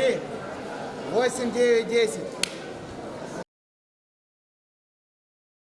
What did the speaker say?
Три, восемь, девять, десять.